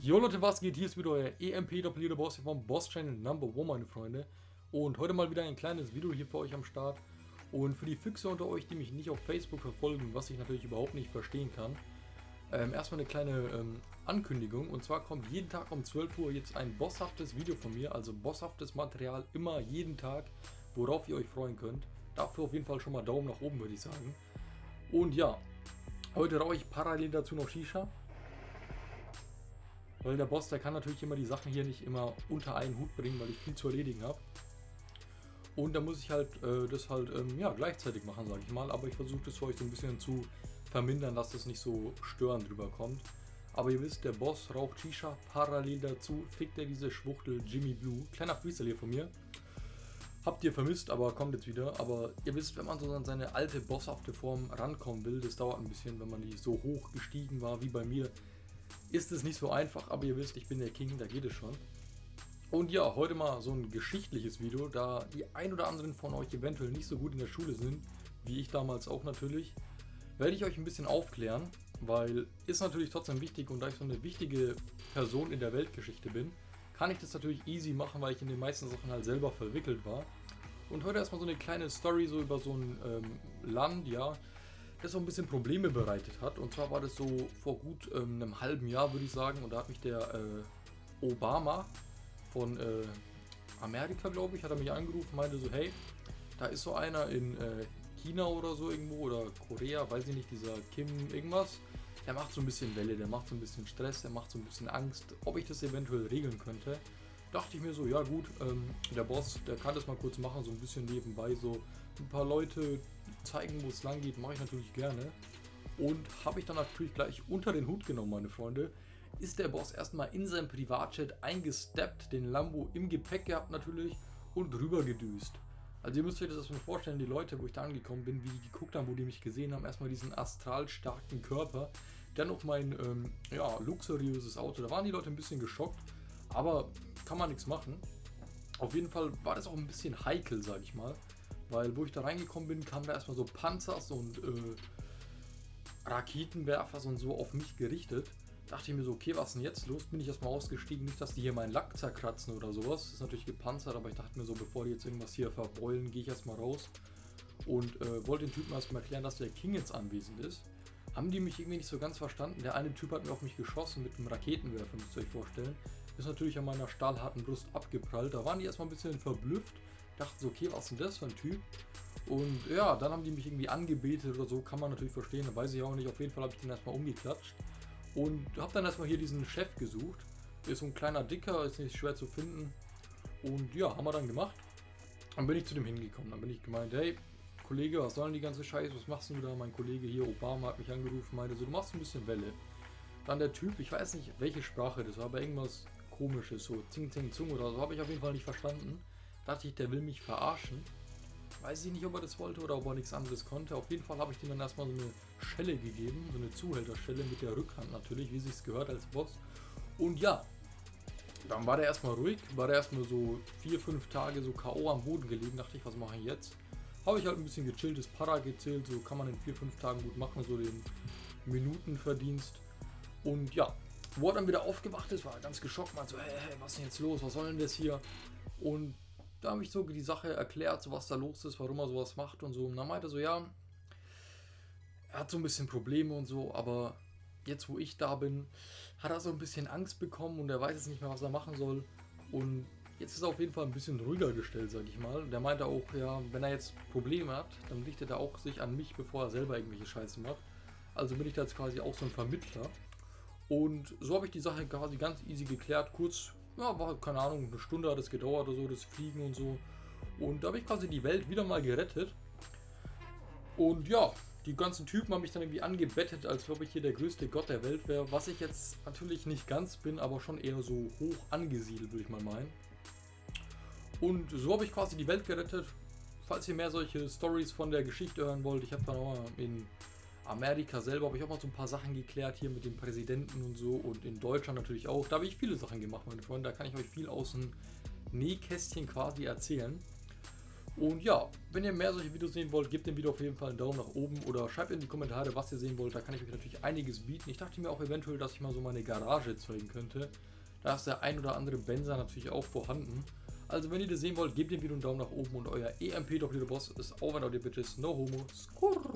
Jo Leute, was geht? Hier ist wieder euer EMP Doppelierter Boss vom Boss Channel Number One, meine Freunde. Und heute mal wieder ein kleines Video hier für euch am Start. Und für die Füchse unter euch, die mich nicht auf Facebook verfolgen, was ich natürlich überhaupt nicht verstehen kann, ähm, erstmal eine kleine ähm, Ankündigung. Und zwar kommt jeden Tag um 12 Uhr jetzt ein bosshaftes Video von mir, also bosshaftes Material, immer jeden Tag, worauf ihr euch freuen könnt. Dafür auf jeden Fall schon mal Daumen nach oben, würde ich sagen. Und ja, heute rauche ich parallel dazu noch Shisha. Weil der Boss, der kann natürlich immer die Sachen hier nicht immer unter einen Hut bringen, weil ich viel zu erledigen habe. Und da muss ich halt äh, das halt ähm, ja, gleichzeitig machen, sage ich mal. Aber ich versuche das für euch so ein bisschen zu vermindern, dass das nicht so störend drüber kommt. Aber ihr wisst, der Boss raucht Shisha. Parallel dazu fickt er diese Schwuchtel Jimmy Blue. Kleiner Freestyle hier von mir. Habt ihr vermisst, aber kommt jetzt wieder. Aber ihr wisst, wenn man so an seine alte bosshafte Form rankommen will, das dauert ein bisschen, wenn man nicht so hoch gestiegen war wie bei mir ist es nicht so einfach, aber ihr wisst, ich bin der King, da geht es schon. Und ja, heute mal so ein geschichtliches Video, da die ein oder anderen von euch eventuell nicht so gut in der Schule sind, wie ich damals auch natürlich, werde ich euch ein bisschen aufklären, weil ist natürlich trotzdem wichtig und da ich so eine wichtige Person in der Weltgeschichte bin, kann ich das natürlich easy machen, weil ich in den meisten Sachen halt selber verwickelt war. Und heute erstmal so eine kleine Story so über so ein ähm, Land, ja, das so ein bisschen Probleme bereitet hat. Und zwar war das so vor gut ähm, einem halben Jahr, würde ich sagen. Und da hat mich der äh, Obama von äh, Amerika, glaube ich, hat er mich angerufen, meinte so, hey, da ist so einer in äh, China oder so irgendwo oder Korea, weiß ich nicht, dieser Kim irgendwas. Der macht so ein bisschen Welle, der macht so ein bisschen Stress, der macht so ein bisschen Angst, ob ich das eventuell regeln könnte. Dachte ich mir so, ja gut, ähm, der Boss, der kann das mal kurz machen, so ein bisschen nebenbei, so ein paar Leute zeigen, wo es lang geht, mache ich natürlich gerne. Und habe ich dann natürlich gleich unter den Hut genommen, meine Freunde. Ist der Boss erstmal in seinem Privatchat eingesteppt, den Lambo im Gepäck gehabt natürlich und rüber gedüst. Also ihr müsst euch das erstmal vorstellen, die Leute, wo ich da angekommen bin, wie die geguckt haben, wo die mich gesehen haben, erstmal diesen astral starken Körper, dann noch mein ähm, ja, luxuriöses Auto. Da waren die Leute ein bisschen geschockt, aber kann man nichts machen. Auf jeden Fall war das auch ein bisschen heikel, sag ich mal. Weil wo ich da reingekommen bin, kamen da erstmal so Panzers und äh, Raketenwerfers und so auf mich gerichtet. Dachte ich mir so, okay, was denn jetzt los? Bin ich erstmal ausgestiegen, nicht, dass die hier meinen Lack zerkratzen oder sowas. Ist natürlich gepanzert, aber ich dachte mir so, bevor die jetzt irgendwas hier verbeulen, gehe ich erstmal raus. Und äh, wollte den Typen erstmal erklären, dass der King jetzt anwesend ist. Haben die mich irgendwie nicht so ganz verstanden. Der eine Typ hat mir auf mich geschossen mit einem Raketenwerfer, müsst ihr euch vorstellen. Ist natürlich an meiner stahlharten Brust abgeprallt. Da waren die erstmal ein bisschen verblüfft dachten so, okay, was ist denn das für ein Typ? Und ja, dann haben die mich irgendwie angebetet oder so, kann man natürlich verstehen, da weiß ich auch nicht. Auf jeden Fall habe ich den erstmal umgeklatscht und habe dann erstmal hier diesen Chef gesucht. Ist so ein kleiner Dicker, ist nicht schwer zu finden. Und ja, haben wir dann gemacht. Dann bin ich zu dem hingekommen. Dann bin ich gemeint, hey, Kollege, was soll denn die ganze Scheiße? Was machst du da? Mein Kollege hier, Obama, hat mich angerufen, meinte so, du machst ein bisschen Welle. Dann der Typ, ich weiß nicht, welche Sprache das war, aber irgendwas komisches, so Zing Zing Zung oder so, habe ich auf jeden Fall nicht verstanden. Dachte ich, der will mich verarschen. Weiß ich nicht, ob er das wollte oder ob er nichts anderes konnte. Auf jeden Fall habe ich dem dann erstmal so eine Schelle gegeben, so eine Zuhälterschelle mit der Rückhand natürlich, wie sich gehört als Boss. Und ja, dann war der erstmal ruhig, war der erstmal so vier, fünf Tage so K.O. am Boden gelegen. Dachte ich, was mache ich jetzt? Habe ich halt ein bisschen gechilltes Para gezählt, so kann man in vier, fünf Tagen gut machen, so den Minutenverdienst. Und ja, wo er dann wieder aufgewacht ist, war er ganz geschockt, meinte so, hey, hey, was ist denn jetzt los, was soll denn das hier? Und da habe ich so die Sache erklärt, so was da los ist, warum er sowas macht und so. Und dann meinte er so, ja, er hat so ein bisschen Probleme und so, aber jetzt wo ich da bin, hat er so ein bisschen Angst bekommen und er weiß jetzt nicht mehr, was er machen soll. Und jetzt ist er auf jeden Fall ein bisschen ruhiger gestellt, sag ich mal. Der meinte auch, ja, wenn er jetzt Probleme hat, dann richtet er auch sich an mich, bevor er selber irgendwelche Scheiße macht. Also bin ich da jetzt quasi auch so ein Vermittler. Und so habe ich die Sache quasi ganz easy geklärt, kurz ja, war keine Ahnung, eine Stunde hat es gedauert oder so, das Fliegen und so. Und da habe ich quasi die Welt wieder mal gerettet. Und ja, die ganzen Typen haben mich dann irgendwie angebettet, als ob ich hier der größte Gott der Welt wäre. Was ich jetzt natürlich nicht ganz bin, aber schon eher so hoch angesiedelt, würde ich mal meinen. Und so habe ich quasi die Welt gerettet. Falls ihr mehr solche Stories von der Geschichte hören wollt, ich habe dann auch mal in Amerika selber habe ich auch mal so ein paar Sachen geklärt hier mit dem Präsidenten und so und in Deutschland natürlich auch. Da habe ich viele Sachen gemacht, meine Freunde. Da kann ich euch viel aus dem Nähkästchen quasi erzählen. Und ja, wenn ihr mehr solche Videos sehen wollt, gebt dem Video auf jeden Fall einen Daumen nach oben oder schreibt in die Kommentare, was ihr sehen wollt. Da kann ich euch natürlich einiges bieten. Ich dachte mir auch eventuell, dass ich mal so meine Garage zeigen könnte. Da ist der ein oder andere Benzer natürlich auch vorhanden. Also wenn ihr das sehen wollt, gebt dem Video einen Daumen nach oben und euer EMP Doppelter Boss ist over, Leute, Bitches. No homo. Skurr.